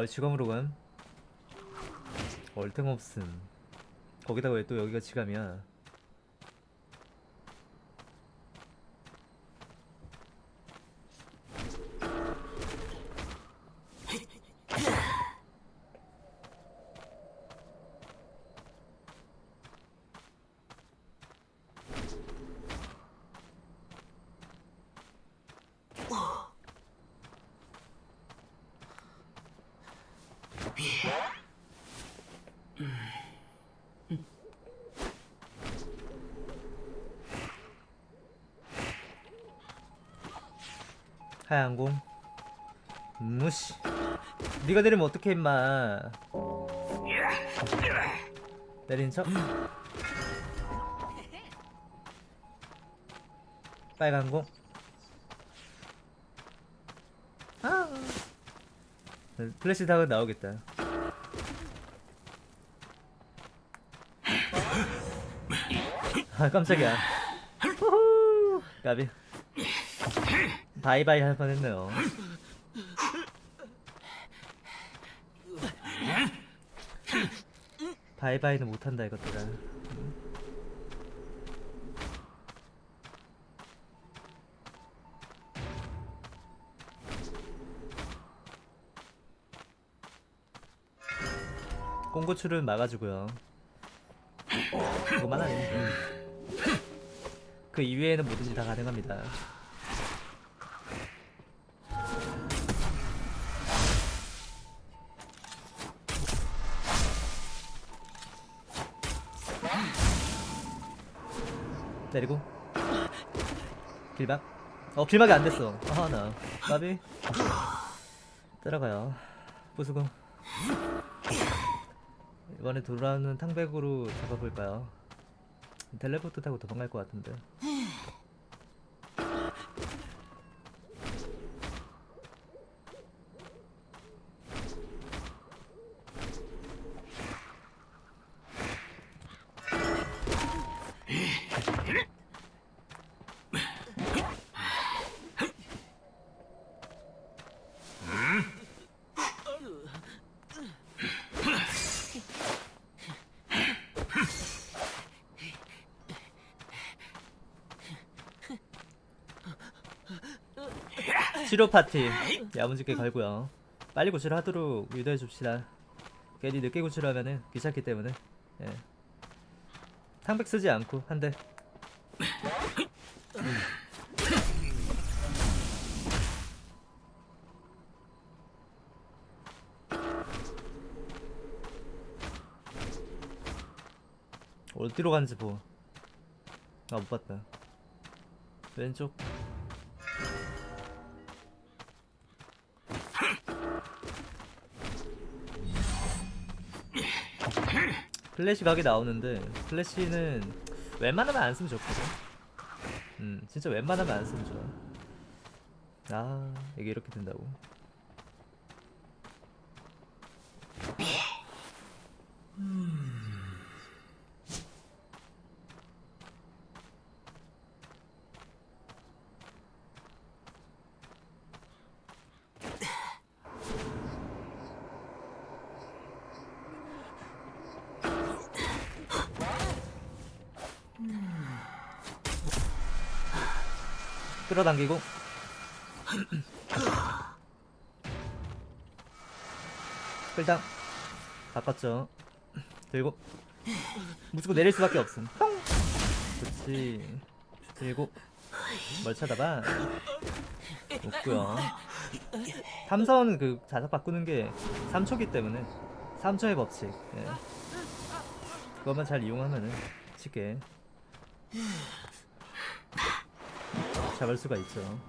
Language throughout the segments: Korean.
아 지감으로 간 얼탱 없음. 거기다가 왜 또 여기가 지감이야 하얀공 무시. 네가 내리면 어떡해 임마. 내린 척? 빨간 공? 아. 플래시 닭은 나오겠다. 아 깜짝이야. 까비 바이바이 할 뻔했네요. 바이바이는 못한다 이것들아. 꽁고추를 막아주고요. 그거만 하네. 그 이외에는 뭐든지 다 가능합니다. 내리고. 길막. 어 길막이 안 됐어. 아나. 까비. 따라가요. 부수고. 이번에 돌아오는 탕백으로 잡아볼까요? 텔레포트 타고 도망갈 것 같은데 치료 파티 야무지게 걸고요 빨리 구출을 하도록 유도해 줍시다 괜히 늦게 구출하면은 귀찮기 때문에 예. 탕백 쓰지 않고 한대 어디로 간지 보. 아, 못 봤다. 왼쪽. 플래시 각이 나오는데 플래시는 웬만하면 안 쓰면 좋거든. 음, 진짜 웬만하면 안 쓰면 좋아. 아, 이게 이렇게 된다고. 끌어당기고. 끌당. 바꿨죠. 들고. 무조건 내릴 수밖에 없음. 뿅 그렇지. 들고. 뭘 쳐다봐. 없고요. 탐사원은 그 자석 바꾸는 게 3초기 때문에. 3초의 법칙. 예. 그것만 잘 이용하면은 쉽게 잡을 수가 있죠.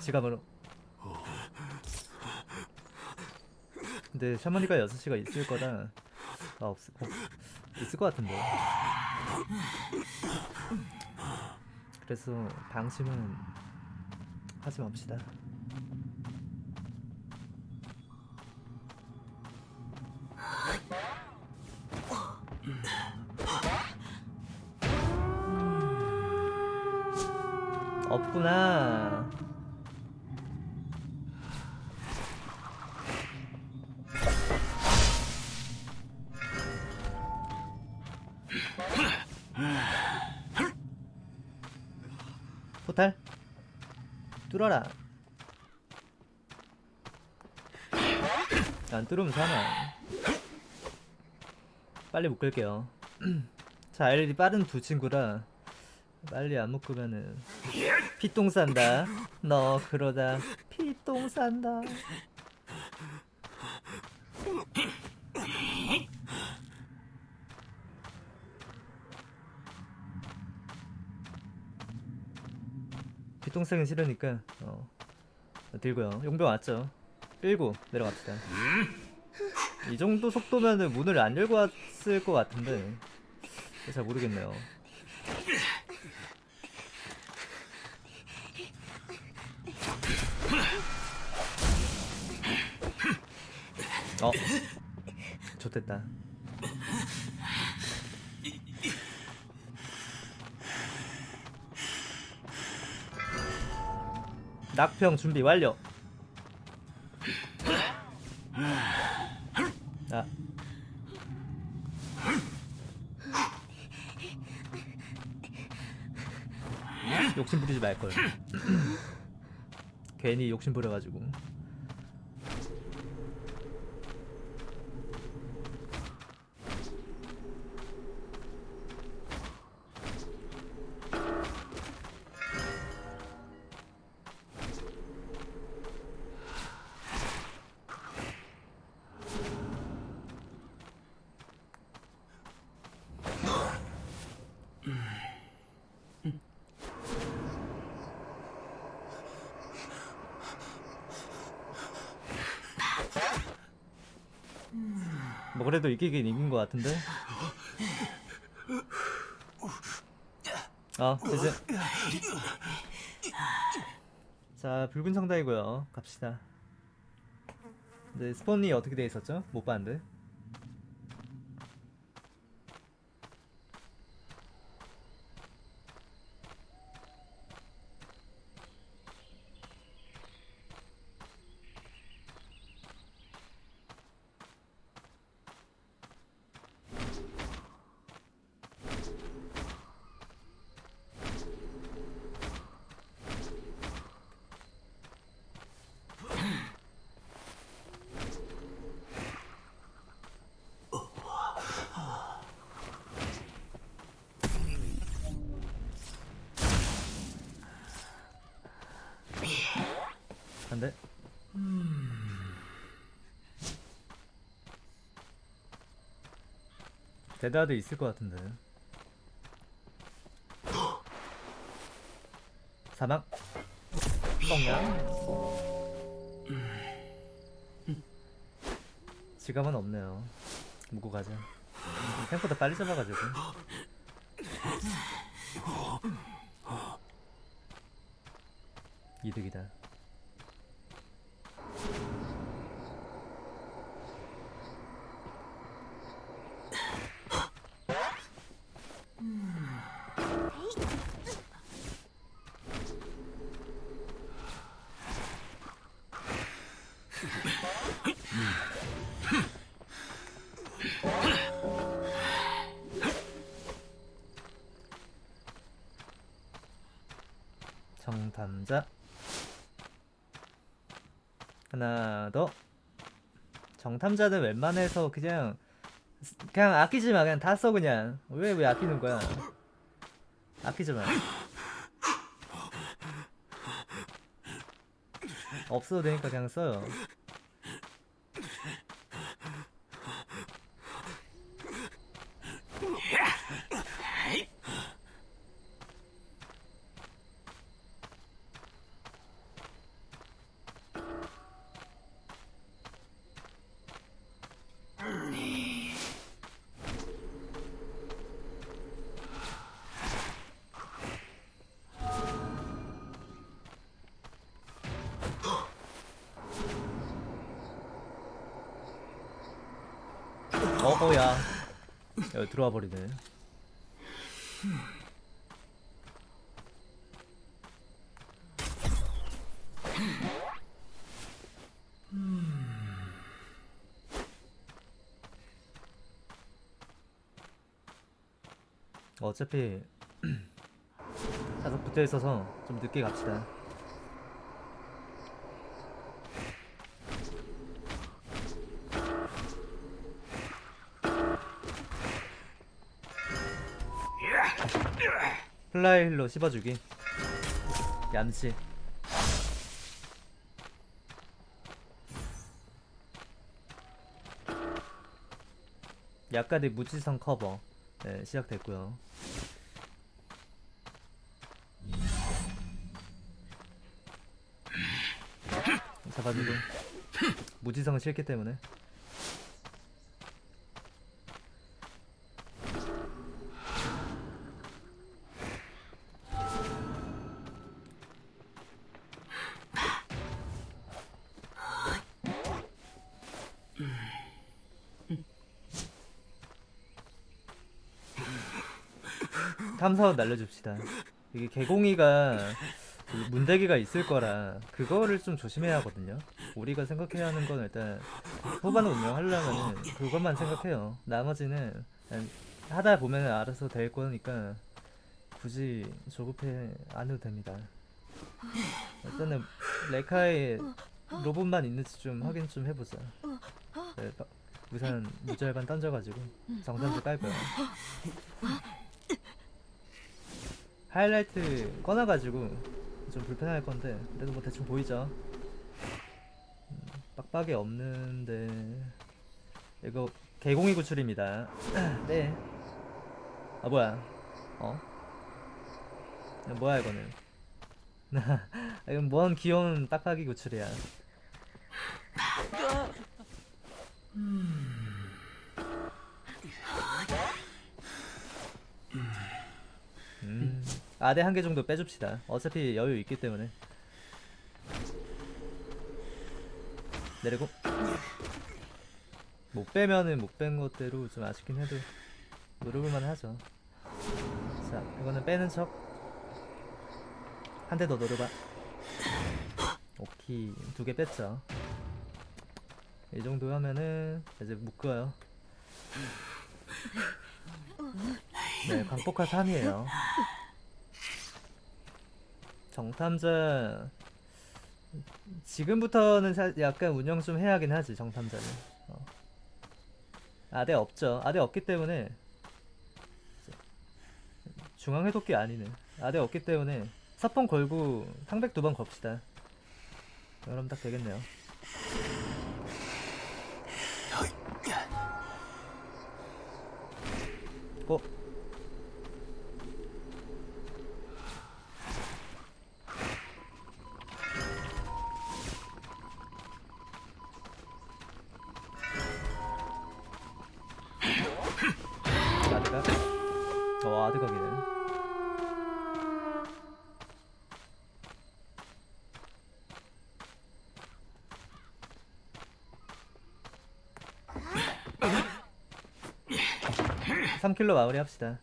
지갑으로. 근데 샤머니가 6시가 있을 거라 아 없을 어, 있을 것 같은데. 그래서 방심은 하지 맙시다. 없구나. 포탈 뚫어라. 난 뚫으면 사나 빨리 묶을게요. 자 LED 빠른 두 친구라 빨리 안 묶으면은 피똥 싼다. 너 그러다 피똥 싼다. 피똥 싸긴 싫으니까 어 들고요. 용병 왔죠? 끌고 내려갑시다. 이 정도 속도면은 문을 안 열고 왔을 것 같은데 잘 모르겠네요 어. 좋됐다. 낙평 준비 완료. 아. 욕심 부리지 말걸. 괜히 욕심 부려가지고 그래도 이기긴 이긴 것 같은데? 아 이제. 자 붉은 성당이고요. 갑시다. 근데 스폰이 어떻게 돼 있었죠? 못 봤는데 데드하드 있을 것 같은데. 사망 뻥냥 지갑은 없네요. 묵고 가자. 생각보다 빨리 잡아가지고. 이득이다 정탐자. 하나 더. 정탐자는 웬만해서 그냥 그냥 아끼지 마. 그냥 다 써 그냥. 왜 왜 아끼는 거야? 아끼지 마 없어도 되니까 그냥 써요 어어야 여기 들어와 버리네 어차피 자석부터 적돼 있어서 좀 늦게 갑시다. 플라이 힐로 씹어주기. 얌치. 약간의 무지성 커버 네, 시작됐고요. 잡아주고 무지성은 싫기 때문에 사원 날려줍시다. 이게 개공이가 그 문대기가 있을 거라 그거를 좀 조심해야 하거든요. 우리가 생각해야 하는 건 일단 후반 운영하려면 그것만 생각해요. 나머지는 하다 보면 알아서 될 거니까 굳이 조급해 안 해도 됩니다. 일단은 레카의 로봇만 있는지 좀 확인 좀 해보자. 네, 바- 우선 무절반 던져가지고 정산주 깔고요. 하이라이트 꺼놔가지고 좀 불편할 건데 그래도 뭐 대충 보이죠? 음, 빡빡이 없는데 이거 개공이 구출입니다. 네. 아 뭐야? 어? 야, 뭐야 이거는? 아, 이건 뭔 귀여운 빡빡이 구출이야. 음. 아대 한 개 정도 빼줍시다. 어차피 여유 있기 때문에. 내리고. 못 빼면은 못 뺀 것대로 좀 아쉽긴 해도 노려볼만 하죠. 자, 이거는 빼는 척. 한 대 더 노려봐. 오케이, 두개 뺐죠. 이 정도 하면은 이제 묶어요. 네, 광폭화 3이에요. 정탐자 지금부터는 사- 약간 운영 좀 해야긴 하지 정탐자는. 어. 아대 없죠. 아대 없기 때문에 중앙 해독기 아니네. 아대 없기 때문에 사펑 걸고 탕백 두 번 겁시다. 그럼 딱 되겠네요. 아드각이네. 삼킬로 마무리 합시다.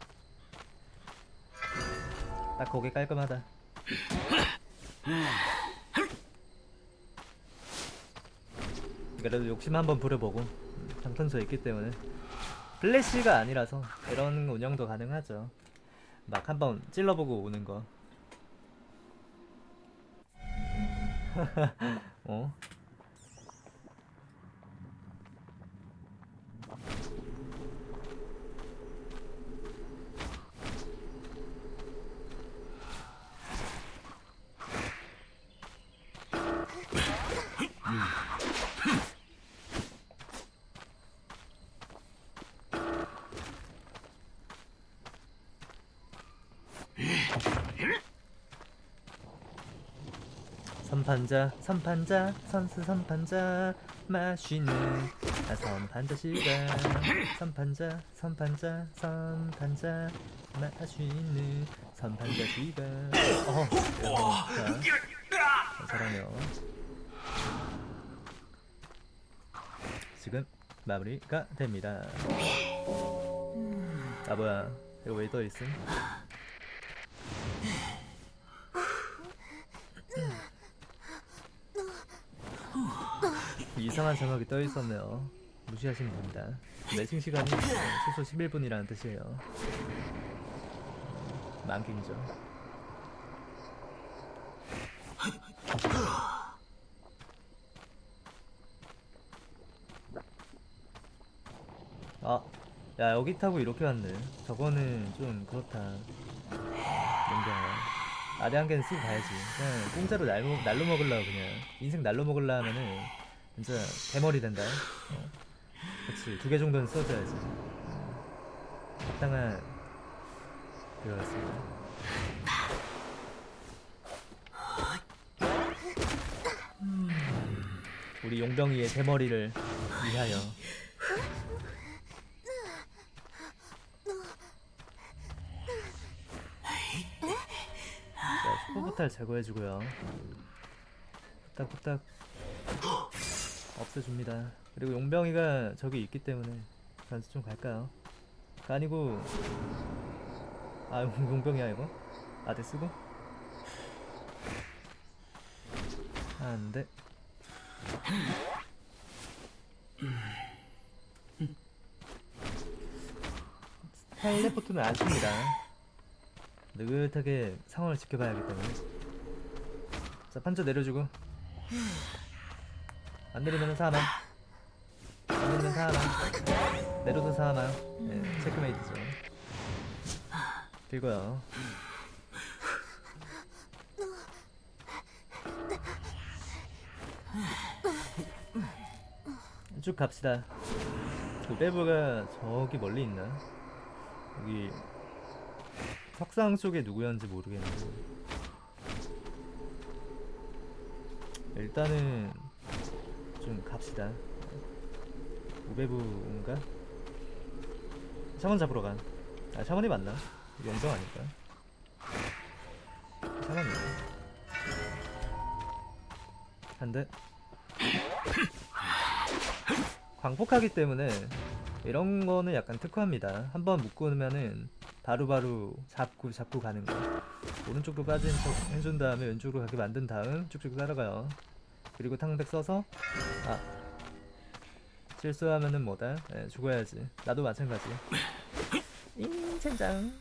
딱 고개 깔끔하다. 그래도 욕심 한번 부려보고 음, 장탄소 있기 때문에 플래시가 아니라서 이런 운영도 가능하죠. 막 한번 찔러보고 오는 거. 어? 선판자 선판자 선수 선판자 마시는 아 선판자 시간. 선판자 선판자 선판자 마시는 선판자 시간. 어 자, 잘하네요. 지금 마무리가 됩니다. 아 뭐야. 이거 왜 떠있음 이상한 자막이 떠있었네요. 무시하시면 됩니다. 매칭 시간이 최소 11분이라는 뜻이에요. 만갱이죠. 아, 야 여기 타고 이렇게 왔네. 저거는 좀 그렇다. 뭔가 아대한 개는 쓰고 가야지. 그냥 공짜로 날로, 날로 먹을라 그냥. 인생 날로 먹을라 하면은 진짜 대머리 된다 어. 그치 두개 정도는 써줘야지 어. 합당한 그거였습니다 우리 용병이의 대머리를 위하여 자, 슈퍼포탈 제거해주고요. 후딱후딱 없애줍니다. 그리고 용병이가 저기 있기 때문에 전수 좀 갈까요? 아니고 아 용- 용병이야 이거? 아대 쓰고? 아, 안돼 텔레포트는 안 씁니다. 느긋하게 상황을 지켜봐야 하기 때문에. 자, 판자 내려주고. 안 내리면 사망. 안 내리면 사망. 내려도 사망. 네, 체크메이트죠. 들고요. 쭉 갑시다. 그 배브가 저기 멀리 있나? 여기 석상 쪽에 누구였는지 모르겠는데 일단은 좀 갑시다. 우배부인가? 샤먼 잡으러 가. 아 샤먼이 맞나? 영정 아닐까? 샤먼이야. 한 대. 광폭하기 때문에 이런 거는 약간 특화입니다. 한번 묶으면은 바로바로 잡고 잡고 가는 거. 오른쪽으로 빠진 척 해준 다음에 왼쪽으로 가게 만든 다음 쭉쭉 따라가요. 그리고 탕백 써서 아 실수하면은 뭐다? 예, 죽어야지. 나도 마찬가지. 인첸장.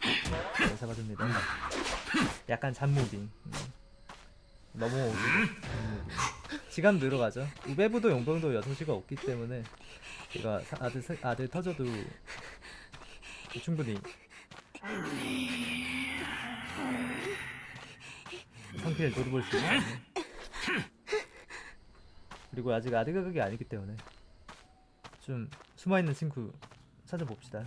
네, 잡아줍니다. 약간 잔무빙. 음. 넘어오고 잔무빙. 시간 늘어가죠. 우베부도 용병도 6시가 없기 때문에 사- 아들, 세- 아들 터져도 충분히 상태를 노려볼 수 있거든요. 그리고 아직 아드가 그게 아니기 때문에 좀 숨어있는 친구 찾아봅시다.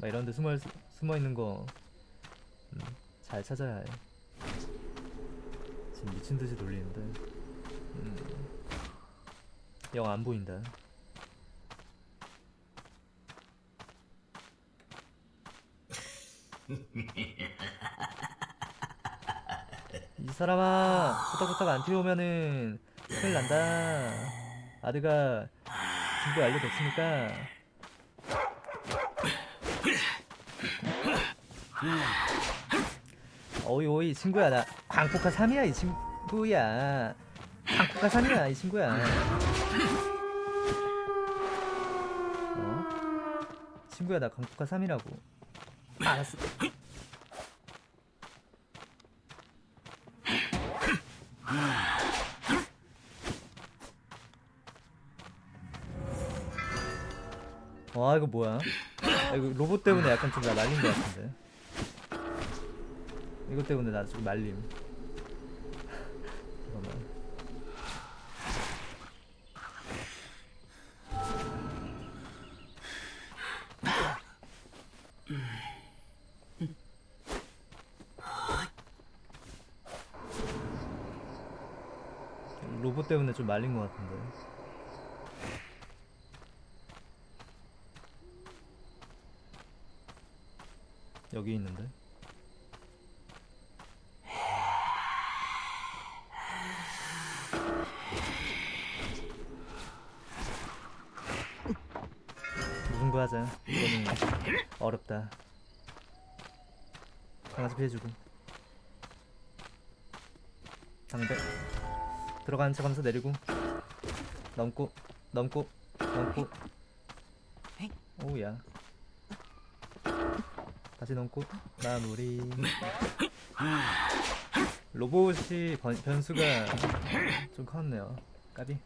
막 이런데 숨어 숨어 있는 거 음, 잘 찾아야 해. 지금 미친 듯이 돌리는데 음, 영 안 보인다. 이 사람아 후딱후딱 안 튀어오면은 큰일 난다. 아드가 친구 알려줬으니까. 어이 어이 친구야. 나 광폭화 3이야 이 친구야. 광폭화 3이야 이 친구야. 어? 친구야 나 광폭화 3이라고 알았어 와 이거 뭐야? 야, 이거 로봇 때문에 약간 좀 나 말린 것 같은데. 이것 때문에 나 지금 말림. 잠깐만. 로봇 때문에 좀 말린 것 같은데. 여기 있는데. 무슨 거 하자. 이거는 어렵다. 강아지 피해주고. 상대. 들어가는 척 하면서 내리고. 넘고, 넘고, 넘고. 오우야. 다시 넘고, 마무리. 로봇이 번- 변수가 좀 컸네요 까비